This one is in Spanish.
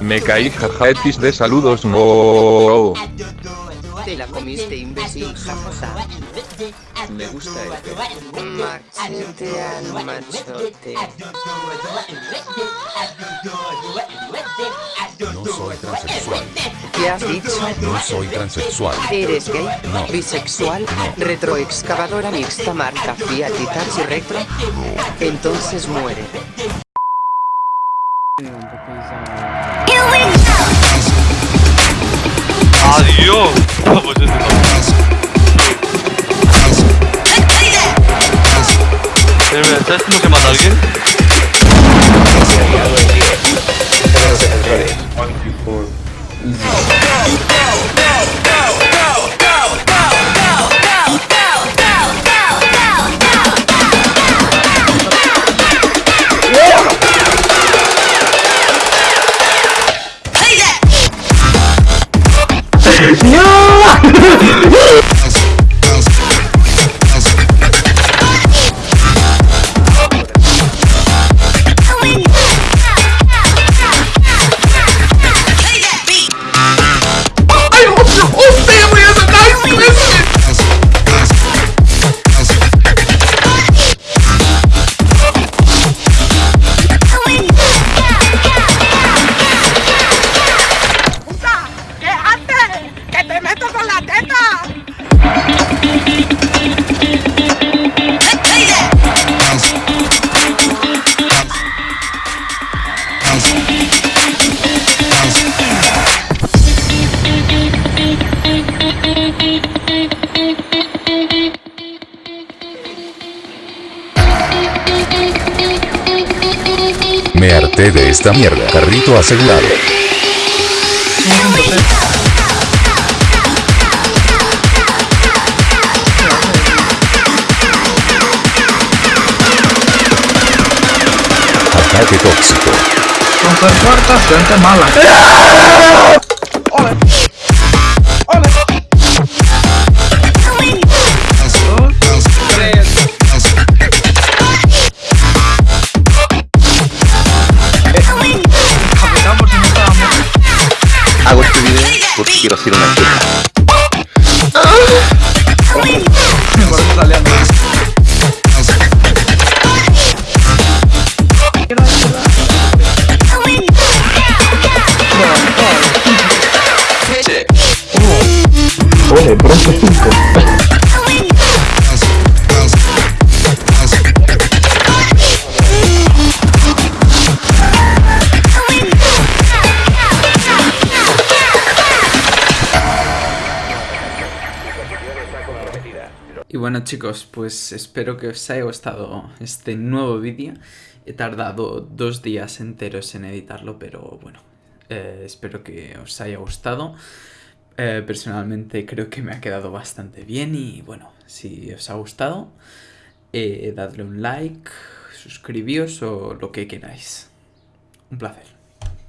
Me caí jaja X de saludos no. Te la comiste imbécil jajaja. Me gusta el Machete al machote. No soy transexual. ¿Qué has dicho? No soy transexual. ¿Eres gay? No. ¿Bisexual? ¿Retroexcavadora mixta marca Fiat Itachi Retro? Entonces muere. 아 이거 뭐지 먼저 준다고? ¿Qué Me harté de esta mierda. Carrito asegurado. Ataque tóxico. Con puertas, gente mala. Hago este video porque quiero hacer una queja. Ole, pronto 5. Y bueno chicos, pues espero que os haya gustado este nuevo vídeo. He tardado dos días enteros en editarlo, pero bueno, eh, espero que os haya gustado. Eh, personalmente creo que me ha quedado bastante bien y bueno, si os ha gustado, eh, dadle un like, suscribíos o lo que queráis. Un placer.